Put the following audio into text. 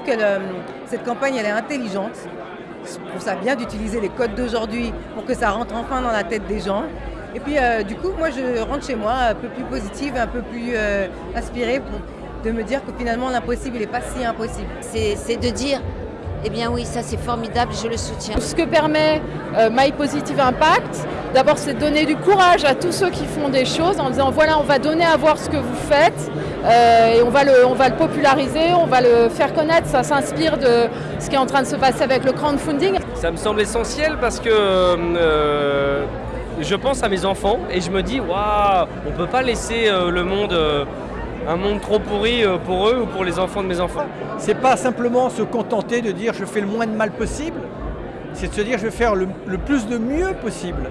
trouve que le- cette campagne, elle est intelligente. Je trouve ça bien d'utiliser les codes d'aujourd'hui pour que ça rentre enfin dans la tête des gens. Et puis, euh, du coup, moi, je rentre chez moi un peu plus positive, un peu plus euh, inspirée pour- de me dire que finalement, l'impossible, il n'est pas si impossible. C'est c'est de dire, eh bien oui, ça c'est formidable, je le soutiens. Ce que permet euh, My Positive Impact, d'abord c'est de donner du courage à tous ceux qui font des choses en disant voilà on va donner à voir ce que vous faites euh, et on va, le, on va le populariser, on va le faire connaître, ça s'inspire de ce qui est en train de se passer avec le crowdfunding. Ça me semble essentiel parce que euh, je pense à mes enfants et je me dis waouh, on peut pas laisser euh, le monde, euh, un monde trop pourri euh, pour eux ou pour les enfants de mes enfants. C'est pas simplement se contenter de dire je fais le moins de mal possible, c'est de se dire je vais faire le, le plus de mieux possible.